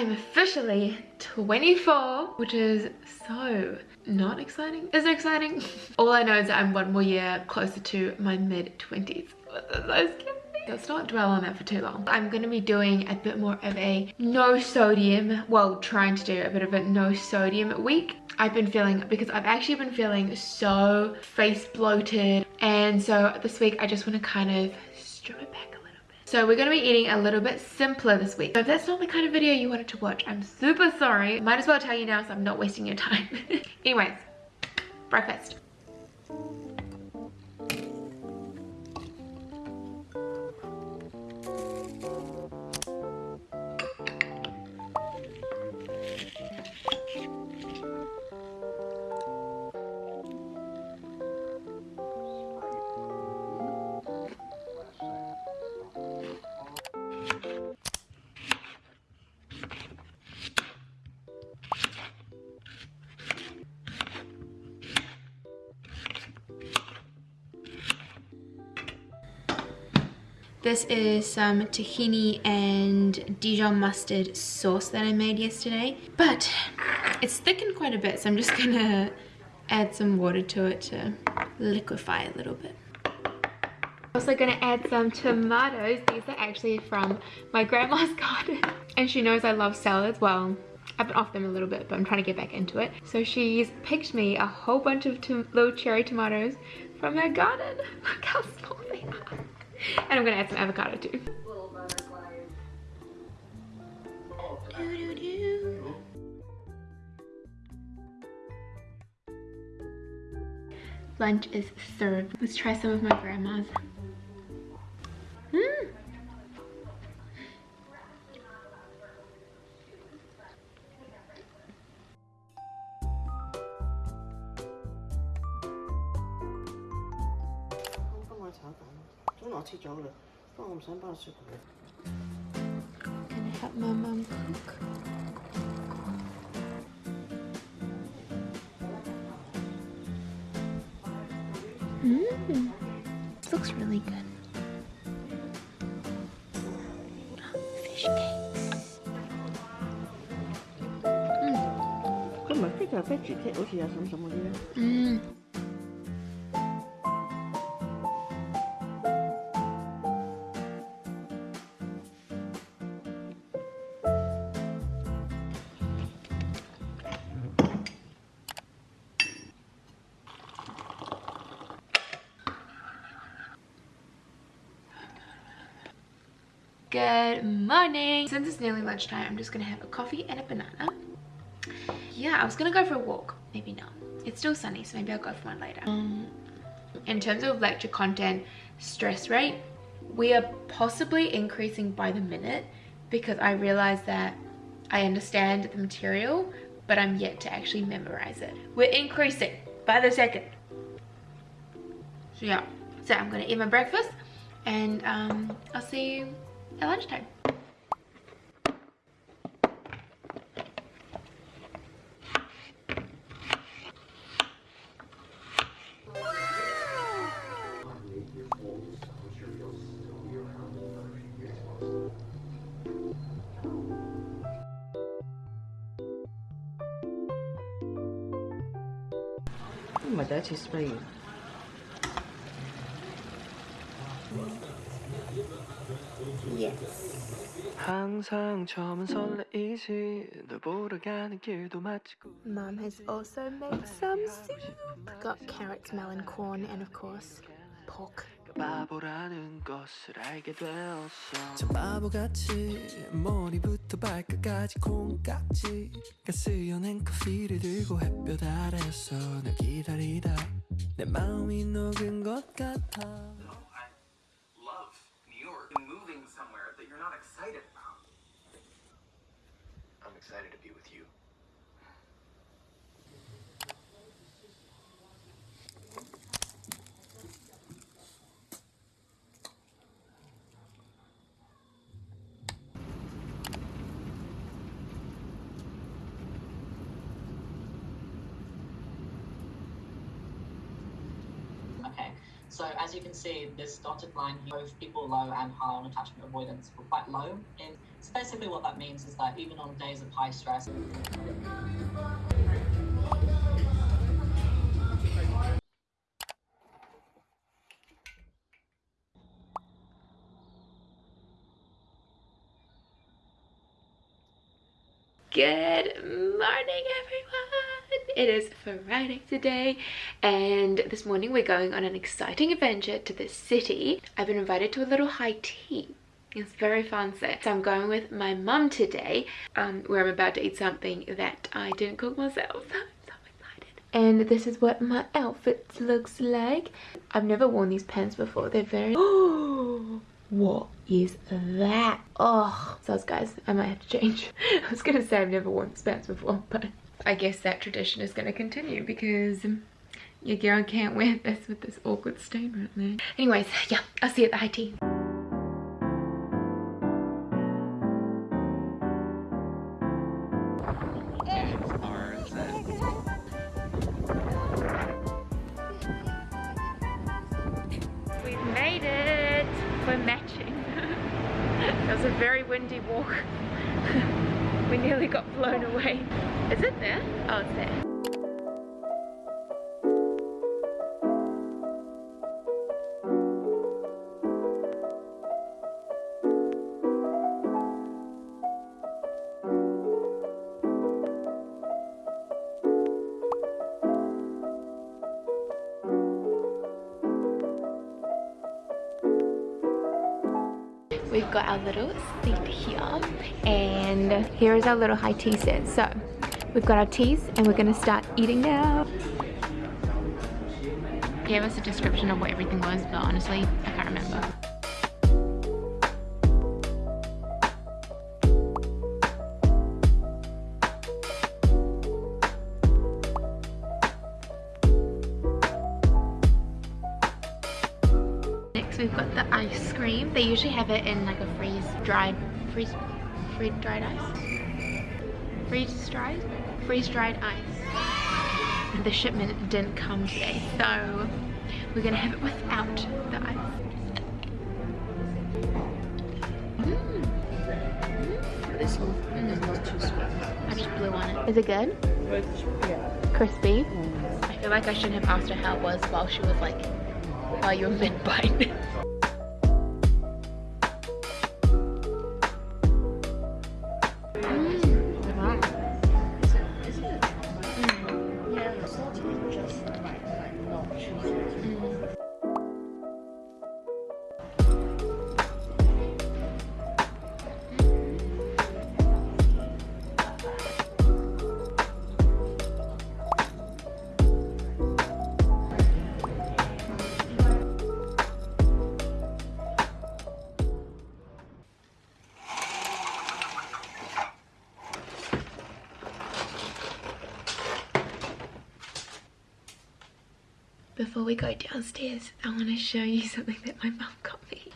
I'm officially 24, which is so not exciting. Is it exciting? All I know is that I'm one more year closer to my mid 20s. Let's not dwell on that for too long. I'm going to be doing a bit more of a no sodium, well trying to do a bit of a no sodium week. I've been feeling, because I've actually been feeling so face bloated and so this week I just want to kind of strip it back. So we're going to be eating a little bit simpler this week. So if that's not the kind of video you wanted to watch, I'm super sorry. Might as well tell you now so I'm not wasting your time. Anyways, breakfast. This is some tahini and Dijon mustard sauce that I made yesterday. But it's thickened quite a bit, so I'm just gonna add some water to it to liquefy a little bit. Also gonna add some tomatoes. These are actually from my grandma's garden. And she knows I love salads. Well, I've been off them a little bit, but I'm trying to get back into it. So she's picked me a whole bunch of little cherry tomatoes from her garden. Look how small they are. And I'm gonna add some avocado too. Lunch is served. Let's try some of my grandma's. Gonna help my mom cook. Mmm. This looks really good. Fish cakes. Mmm. Come on, pick a fish cake. I want some more. Mmm. Good morning. Since it's nearly lunchtime, I'm just gonna have a coffee and a banana. Yeah, I was gonna go for a walk. Maybe not. It's still sunny, so maybe I'll go for one later. Um, in terms of lecture content, stress rate, we are possibly increasing by the minute because I realize that I understand the material, but I'm yet to actually memorize it. We're increasing by the second. So yeah, so I'm gonna eat my breakfast and um, I'll see you at lunchtime. My dad is Spain. 항상 처음은 설레이지 널 보러 가는 길도 마치고 Mum has also made some soup. Got carrots, melon, corn, and of course, pork. 바보라는 것을 알게 되었어. 참 바보같이 머리부터 발끝까지 콩깍지 가스연한 커피를 들고 햇볕 아래서 널 기다리다 내 마음이 녹은 것 같아 So as you can see, this dotted line here, both people low and high on attachment avoidance were quite low. And so basically what that means is that even on days of high stress, Good morning everyone! It is Friday today and this morning we're going on an exciting adventure to the city. I've been invited to a little high tea. It's very fancy. So I'm going with my mum today um, where I'm about to eat something that I didn't cook myself. And this is what my outfit looks like. I've never worn these pants before. They're very... Oh! what is that oh so guys i might have to change i was gonna say i've never worn these pants before but i guess that tradition is gonna continue because your girl can't wear this with this awkward stain right there anyways yeah i'll see you at the high tea We've made it! We're matching. it was a very windy walk. we nearly got blown away. Is it there? Oh, it's there. we've got our little seat here and here is our little high tea set so we've got our teas and we're gonna start eating now gave us a description of what everything was but honestly I can't remember Next we've got the ice cream. They usually have it in like a freeze dried, freeze, freeze dried ice. Freeze dried? Freeze dried ice. The shipment didn't come today, so we're gonna have it without the ice. Mm. This one is not too sweet. I just blew on it. Is it good? Yeah. Crispy? I feel like I shouldn't have asked her how it was while she was like, while you were mid-bite. Before we go downstairs, I want to show you something that my mum got me.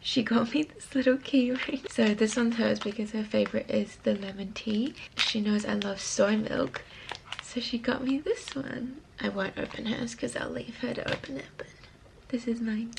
She got me this little keyring. So this one's hers because her favourite is the lemon tea. She knows I love soy milk. So she got me this one. I won't open hers because I'll leave her to open it. But this is mine.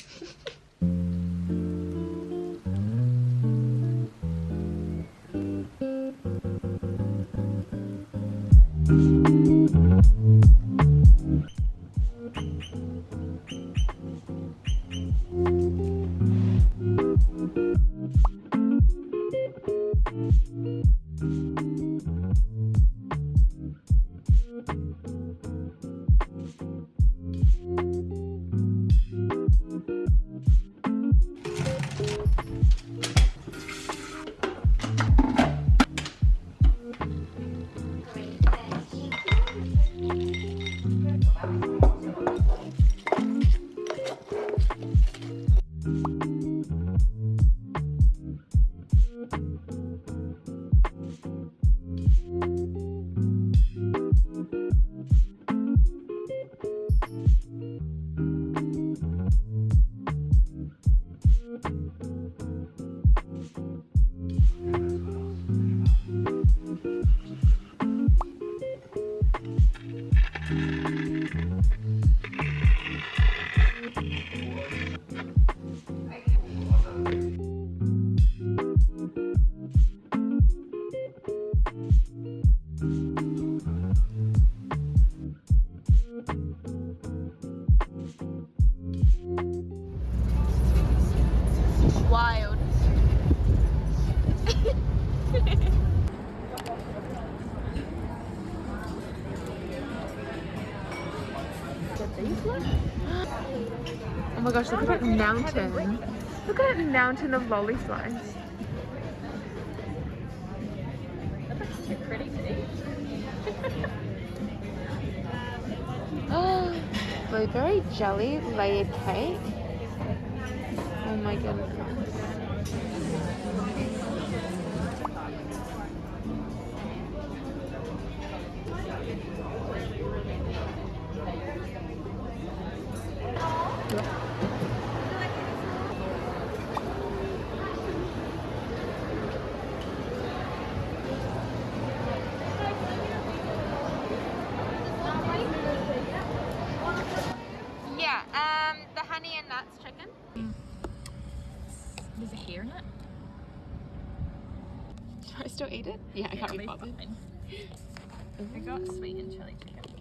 wild. oh my gosh, look at that mountain. Look at that mountain of lollyflies. Oh, blueberry jelly layered cake. Oh my goodness. I still eat it? Yeah, I can't be bothered. fine. I got sweet and chili chicken.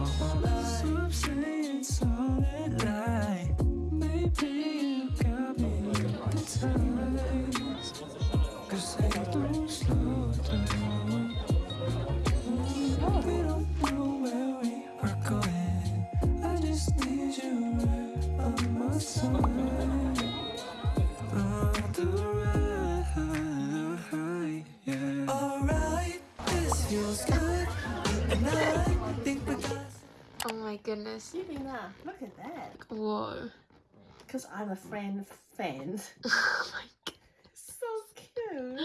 I throw slow to me We don't know where we are going I just need you right on my side shooting that. Look at that. Whoa. Because I'm a fan fan. oh my. So cute.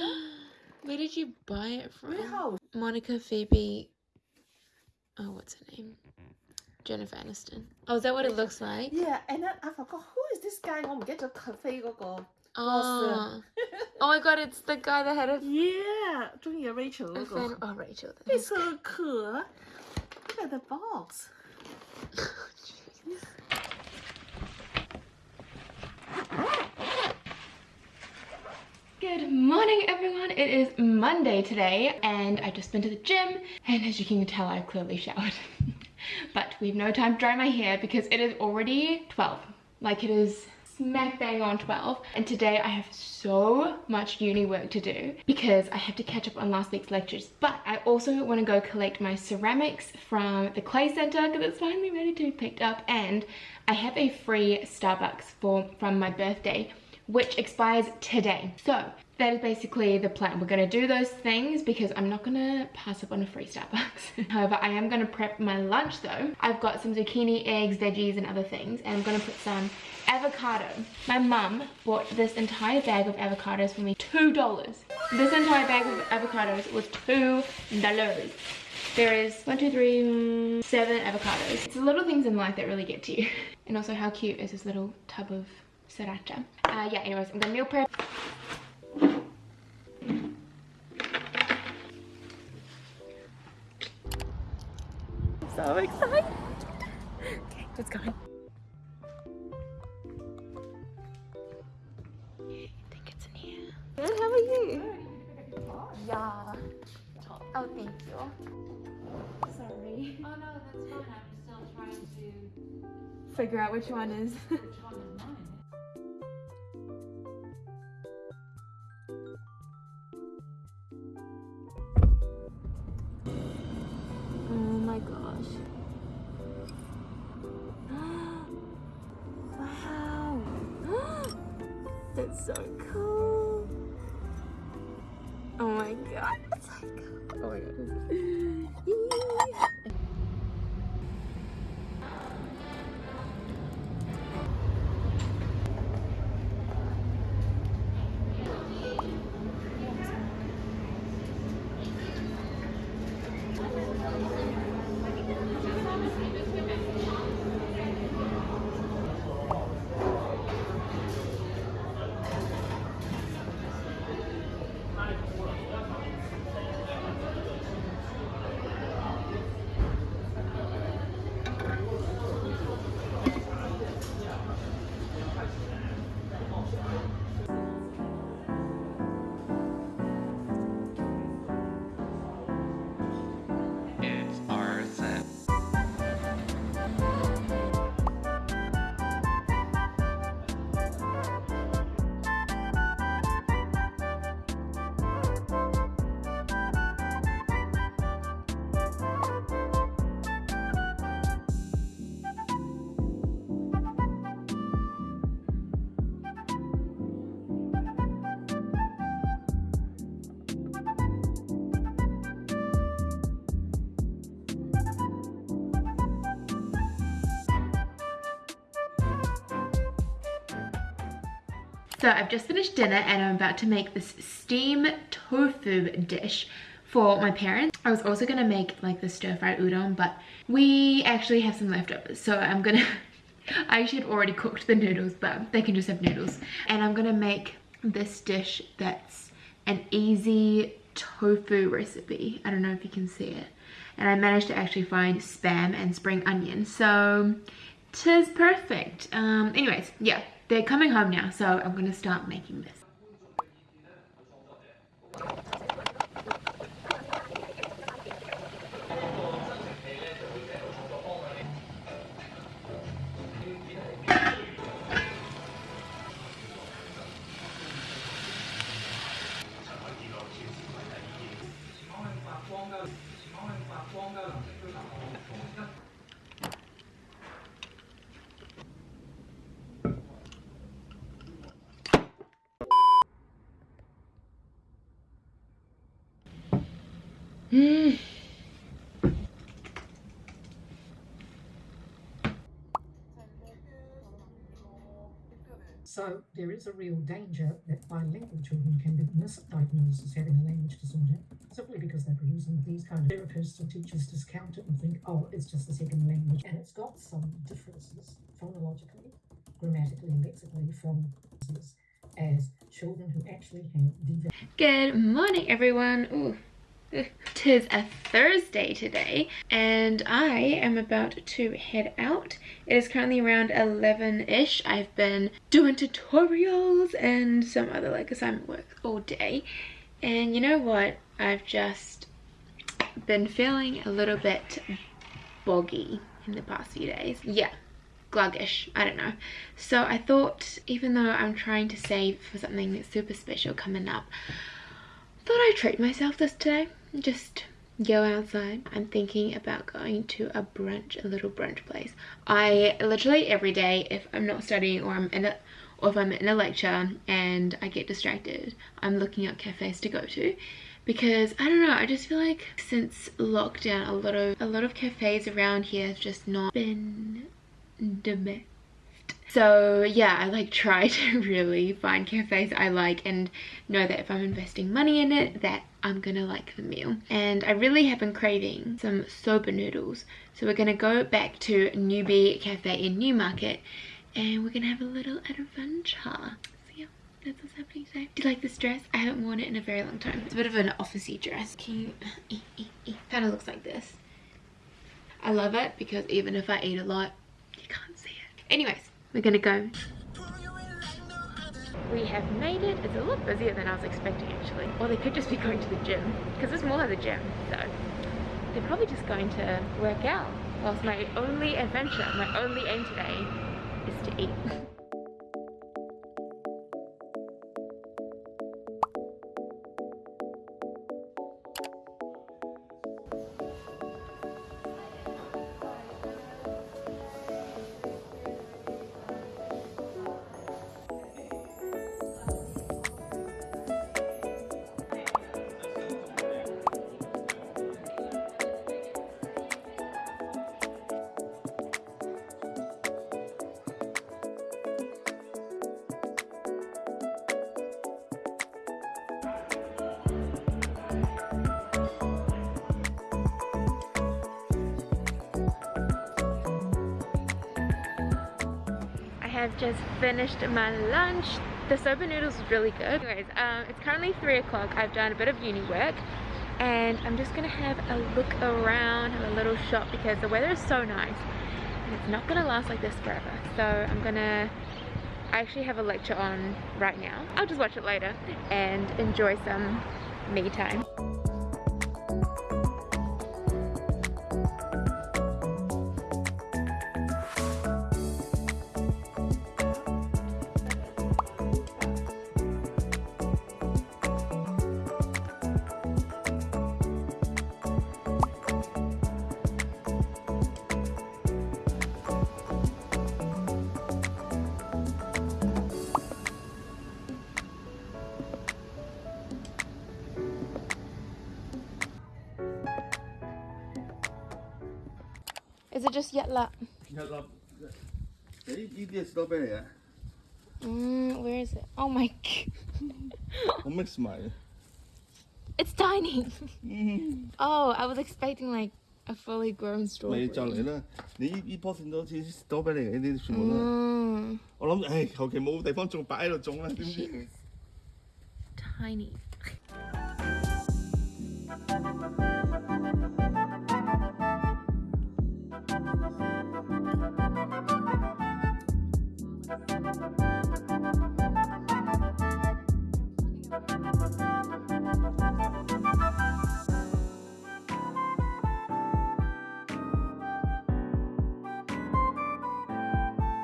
Where did you buy it from? Warehouse. Monica Phoebe. Oh, what's her name? Jennifer Aniston. Oh, is that what it looks like? Yeah, and then I forgot who is this guy? I'm get your cafe go. Oh. oh my god, it's the guy that had a Yeah, doing a Rachel Oh Rachel. It's so cool. Look at the box. Good morning, everyone. It is Monday today, and I've just been to the gym, and as you can tell, I've clearly showered. but we've no time to dry my hair because it is already 12. Like it is smack bang on 12. And today I have so much uni work to do because I have to catch up on last week's lectures. But I also want to go collect my ceramics from the Clay Center because it's finally ready to be picked up. And I have a free Starbucks for from my birthday which expires today. So that is basically the plan. We're gonna do those things because I'm not gonna pass up on a free Starbucks. However, I am gonna prep my lunch though. I've got some zucchini, eggs, veggies, and other things, and I'm gonna put some avocado. My mum bought this entire bag of avocados for me, $2. This entire bag of avocados was $2. There is one, two, three, mm, avocados. It's the little things in life that really get to you. And also how cute is this little tub of sriracha. Uh, yeah, anyways, I'm gonna meal prep. So excited. Okay, let's go. I think it's in here. Good, how are you? Yeah. Oh, thank you. Sorry. Oh no, that's fine. I'm still trying to. Figure out which one is. Which one is my gosh. wow. That's so cool. Oh my god. Oh my god. So I've just finished dinner and I'm about to make this steam tofu dish for my parents. I was also gonna make like the stir fried udon, but we actually have some leftovers. So I'm gonna, I actually had already cooked the noodles, but they can just have noodles. And I'm gonna make this dish that's an easy tofu recipe. I don't know if you can see it. And I managed to actually find spam and spring onion. So tis perfect. Um, anyways, yeah, they're coming home now. So I'm gonna start making this. Mm. So there is a real danger that bilingual children can be misdiagnosed as having a language disorder simply because they're producing these kind of therapists or teachers discount it and think, oh, it's just a second language. And it's got some differences phonologically, grammatically, and lexically from as children who actually have the Good morning, everyone. Ooh. Tis a Thursday today and I am about to head out. It is currently around 11-ish. I've been doing tutorials and some other like assignment work all day. And you know what? I've just been feeling a little bit boggy in the past few days. Yeah, gluggish i don't know so i thought even though i'm trying to save for something super special coming up thought i'd treat myself this today just go outside. I'm thinking about going to a brunch a little brunch place. I literally every day if i'm not studying or i'm in a or if i'm in a lecture and i get distracted i'm looking up cafes to go to because I don't know I just feel like since lockdown a lot of a lot of cafes around here have just not been the so yeah i like try to really find cafes i like and know that if i'm investing money in it that i'm gonna like the meal. And i really have been craving some soba noodles. So we're gonna go back to newbie cafe in newmarket and we're gonna have a little adventure. That's what's happening today. Do you like this dress? I haven't worn it in a very long time. It's a bit of an officey dress. Can you kind of looks like this. I love it because even if i eat a lot you can't see it. Anyways we're gonna go. We have made it. It's a lot busier than i was expecting actually. Or they could just be going to the gym because it's more like the gym so. They're probably just going to work out whilst my only adventure my only aim today is to eat have just finished my lunch. The soba noodles is really good. Anyways, um, it's currently 3 o'clock. I've done a bit of uni work and I'm just gonna have a look around, have a little shop because the weather is so nice and it's not gonna last like this forever. So I'm gonna, I actually have a lecture on right now. I'll just watch it later and enjoy some me time. Is it just yet la? Jadi EBS double ya. Mm, where is it? Oh my god. 我 mix 埋嘅。 It's tiny. oh, I was expecting like a fully grown 咪 strawberry. 就嚟啦！你呢呢棵线都好似多俾你嘅，呢啲全部都系。 Mm, 我谂，唉，求其冇地方种，摆喺度种啦，点知？ tiny.